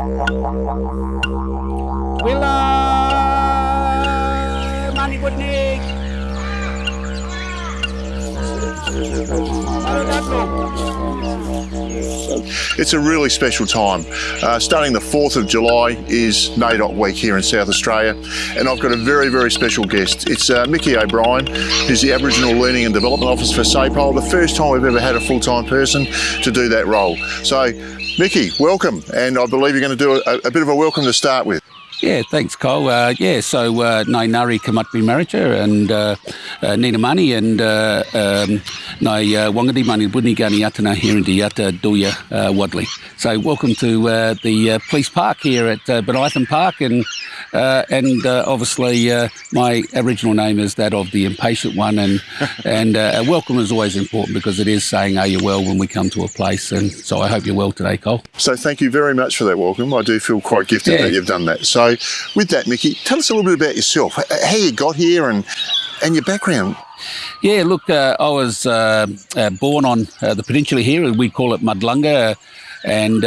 Willa Mani It's a really special time. Uh, starting the 4th of July is NAIDOC Week here in South Australia, and I've got a very, very special guest. It's uh, Mickey O'Brien, who's the Aboriginal Learning and Development Officer for SAPOL, the first time we've ever had a full-time person to do that role. So, Mickey, welcome, and I believe you're going to do a, a bit of a welcome to start with. Yeah, thanks, Cole. Uh, yeah, so uh, Nai Nari Kamatbi Marriager and uh, uh, Nina Mani and uh, um, Nai Wangadi Mani Budnigani Atana here in Diata Duya Wadley. So welcome to uh, the uh, police park here at uh, Park and uh, and uh, obviously uh, my original name is that of the impatient one and and uh, a welcome is always important because it is saying are you well when we come to a place and so I hope you're well today, Cole. So thank you very much for that welcome. I do feel quite gifted Yeah. that you've done that. So with that, Mickey, tell us a little bit about yourself, how you got here and and your background. Yeah, look, uh, I was uh, uh, born on uh, the peninsula here, and we call it Mudlunga, and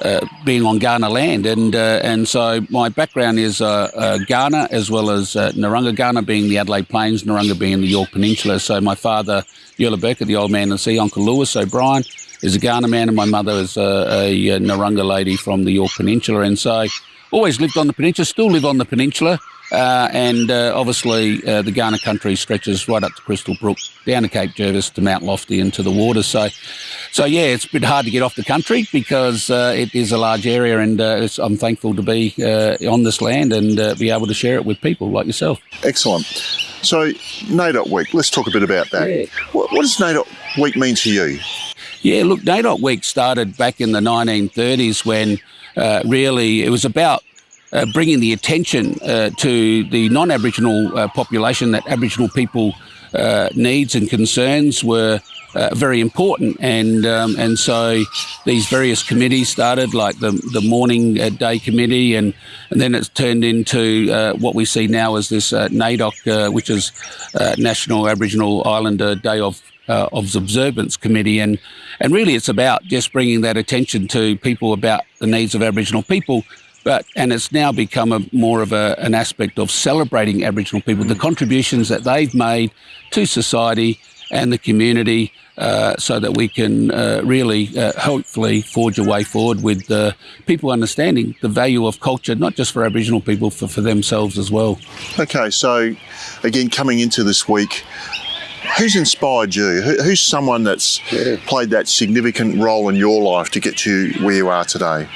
uh, being on Kaurna land, and uh, and so my background is uh, uh, Kaurna as well as uh, Narunga, Kaurna being the Adelaide Plains, Narunga being the Yorke Peninsula. So my father, Yerloburka, the old man the sea, Uncle Lewis O'Brien, is a Kaurna man, and my mother is a, a, Narunga lady from the Yorke Peninsula, and so always lived on the peninsula, still live on the peninsula. And obviously, the Kaurna country stretches right up to Crystal Brook, down to Cape Jervis, to Mount Lofty, and to the water. So, so yeah, it's a bit hard to get off the country because uh, it is a large area, and uh, I'm thankful to be uh, on this land and uh, be able to share it with people like yourself. Excellent. So NAIDOC Week, let's talk a bit about that. Yeah. What, what does NAIDOC Week mean to you? Yeah, look, NAIDOC Week started back in the 1930s when uh, really it was about uh, bringing the attention uh, to the non-Aboriginal uh, population that Aboriginal people uh, needs and concerns were uh, very important, and um, and so these various committees started, like the the mourning uh, day committee, and and then it's turned into uh, what we see now as this uh, NAIDOC, uh, which is uh, National Aboriginal Islander Day of uh, of Observance Committee, and and really it's about just bringing that attention to people about the needs of Aboriginal people. But and it's now become a more of a, an aspect of celebrating Aboriginal people, the contributions that they've made to society and the community, uh, so that we can uh, really, uh, hopefully, forge a way forward with uh, people understanding the value of culture, not just for Aboriginal people, for, for themselves as well. Okay, so again, coming into this week, who's inspired you? Who's someone that's played that significant role in your life to get you where you are today?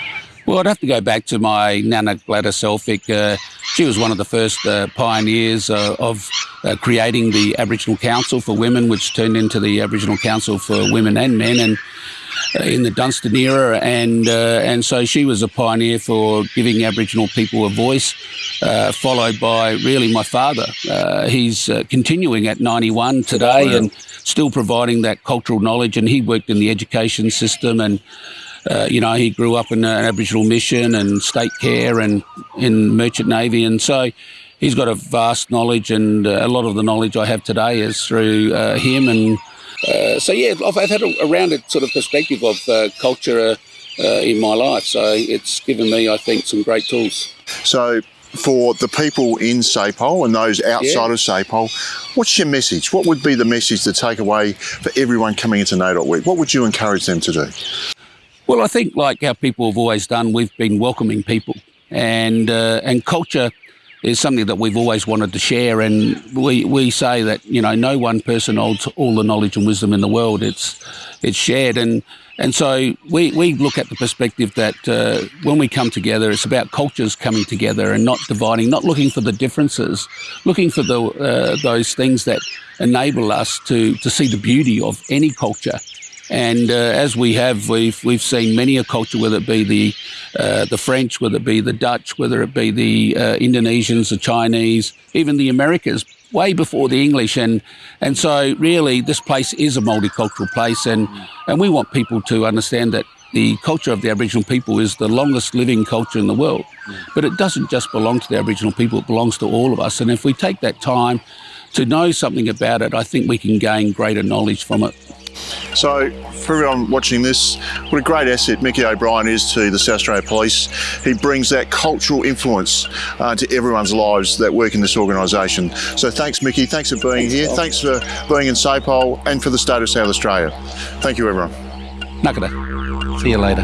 Well, I'd have to go back to my Nana Gladys Elphick. Uh, she was one of the first uh, pioneers uh, of uh, creating the Aboriginal Council for Women, which turned into the Aboriginal Council for Women and Men, and uh, in the Dunstan era, and uh, and so she was a pioneer for giving Aboriginal people a voice. Uh, followed by really my father. Uh, he's uh, continuing at 91 today and still providing that cultural knowledge. And he worked in the education system and uh, you know, he grew up in an Aboriginal mission and state care and in merchant navy, and so he's got a vast knowledge. And uh, a lot of the knowledge I have today is through uh, him. And uh, so, yeah, I've, I've had a, rounded sort of perspective of uh, culture uh, uh, in my life. So it's given me, I think, some great tools. So, for the people in SAPOL and those outside Yeah. of SAPOL, what's your message? What would be the message to take away for everyone coming into NAIDOC Week? What would you encourage them to do? Well, I think like how people have always done, we've been welcoming people, and uh, and culture is something that we've always wanted to share. And we we say that you know no one person holds all the knowledge and wisdom in the world. It's it's shared, and and so we we look at the perspective that uh, when we come together, it's about cultures coming together and not dividing, not looking for the differences, looking for the uh, those things that enable us to to see the beauty of any culture. And uh, as we have, we've we've seen many a culture, whether it be the uh, the French, whether it be the Dutch, whether it be the uh, Indonesians, the Chinese, even the Americas, way before the English. And and so really, this place is a multicultural place, and and we want people to understand that the culture of the Aboriginal people is the longest living culture in the world. But it doesn't just belong to the Aboriginal people; it belongs to all of us. And if we take that time to know something about it, I think we can gain greater knowledge from it. So for everyone watching this, what a great asset Mickey O'Brien is to the South Australian Police. He brings that cultural influence uh, to everyone's lives that work in this organisation. So thanks Mickey, thanks for being thanks, here, Bob. thanks for being in SAPOL and for the state of South Australia. Thank you everyone. Nakada. See you later.